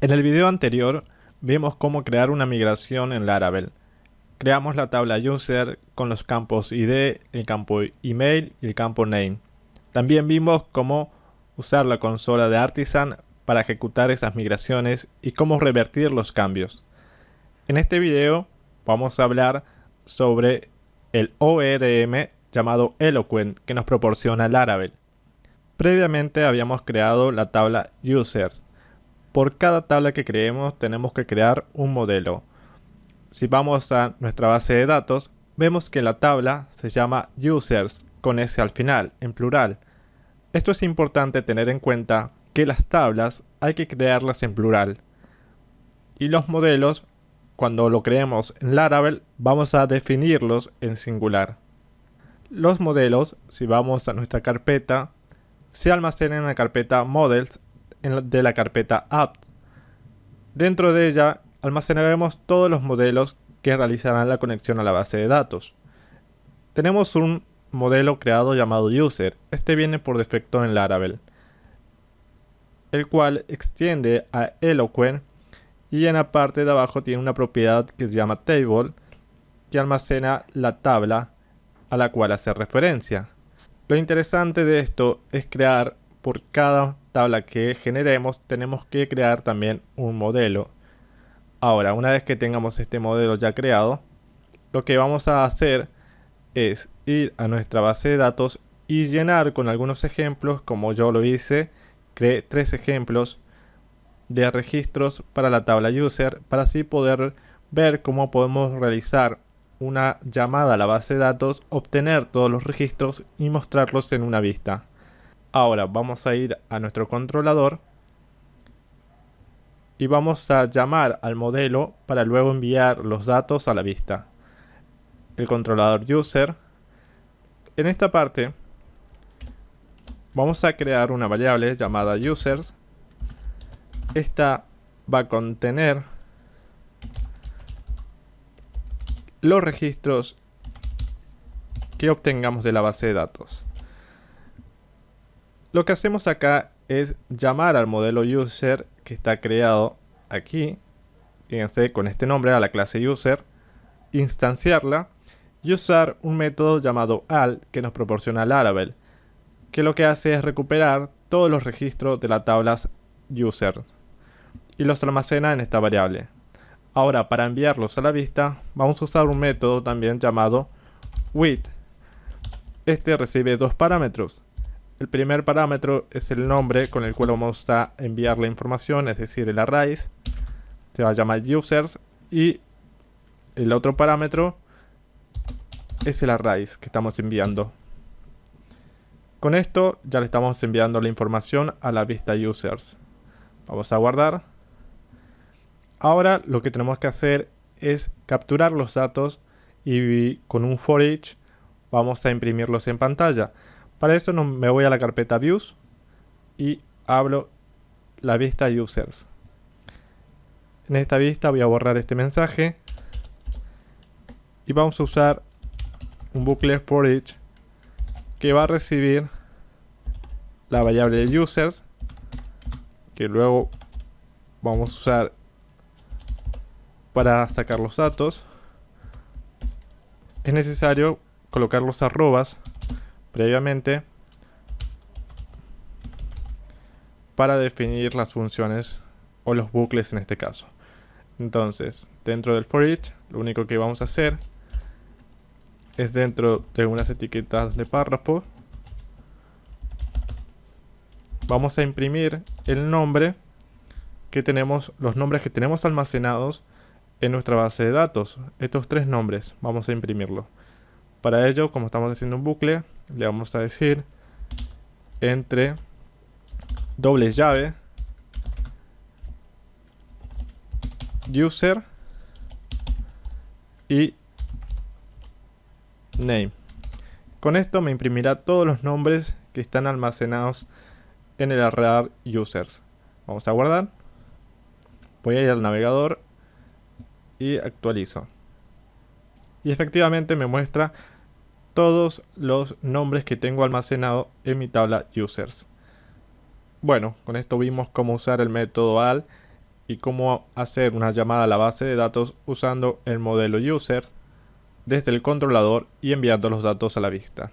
En el video anterior vimos cómo crear una migración en Laravel. Creamos la tabla user con los campos id, el campo email y el campo name. También vimos cómo usar la consola de Artisan para ejecutar esas migraciones y cómo revertir los cambios. En este video vamos a hablar sobre el ORM llamado Eloquent que nos proporciona Laravel. Previamente habíamos creado la tabla users por cada tabla que creemos tenemos que crear un modelo. Si vamos a nuestra base de datos, vemos que la tabla se llama users con S al final, en plural. Esto es importante tener en cuenta que las tablas hay que crearlas en plural. Y los modelos, cuando lo creemos en Laravel, vamos a definirlos en singular. Los modelos, si vamos a nuestra carpeta, se almacenan en la carpeta models de la carpeta apt. Dentro de ella almacenaremos todos los modelos que realizarán la conexión a la base de datos. Tenemos un modelo creado llamado user, este viene por defecto en Laravel, el cual extiende a Eloquent y en la parte de abajo tiene una propiedad que se llama table que almacena la tabla a la cual hace referencia. Lo interesante de esto es crear por cada tabla que generemos tenemos que crear también un modelo. Ahora, una vez que tengamos este modelo ya creado, lo que vamos a hacer es ir a nuestra base de datos y llenar con algunos ejemplos, como yo lo hice, creé tres ejemplos de registros para la tabla user, para así poder ver cómo podemos realizar una llamada a la base de datos, obtener todos los registros y mostrarlos en una vista. Ahora vamos a ir a nuestro controlador y vamos a llamar al modelo para luego enviar los datos a la vista. El controlador user. En esta parte vamos a crear una variable llamada users. Esta va a contener los registros que obtengamos de la base de datos. Lo que hacemos acá es llamar al modelo user que está creado aquí, fíjense con este nombre a la clase user, instanciarla y usar un método llamado al que nos proporciona Laravel, que lo que hace es recuperar todos los registros de la tabla user y los almacena en esta variable. Ahora para enviarlos a la vista vamos a usar un método también llamado with. Este recibe dos parámetros, el primer parámetro es el nombre con el cual vamos a enviar la información, es decir, el array. Se va a llamar users. Y el otro parámetro es el array que estamos enviando. Con esto ya le estamos enviando la información a la vista users. Vamos a guardar. Ahora lo que tenemos que hacer es capturar los datos y con un for each vamos a imprimirlos en pantalla. Para eso me voy a la carpeta Views y abro la vista Users. En esta vista voy a borrar este mensaje y vamos a usar un bucle for each que va a recibir la variable users que luego vamos a usar para sacar los datos es necesario colocar los arrobas previamente para definir las funciones o los bucles en este caso. Entonces, dentro del for each, lo único que vamos a hacer es dentro de unas etiquetas de párrafo, vamos a imprimir el nombre que tenemos, los nombres que tenemos almacenados en nuestra base de datos. Estos tres nombres, vamos a imprimirlo. Para ello, como estamos haciendo un bucle, le vamos a decir entre doble llave user y name. Con esto me imprimirá todos los nombres que están almacenados en el array users. Vamos a guardar. Voy a ir al navegador y actualizo. Y efectivamente me muestra todos los nombres que tengo almacenado en mi tabla users. Bueno, con esto vimos cómo usar el método al y cómo hacer una llamada a la base de datos usando el modelo user desde el controlador y enviando los datos a la vista.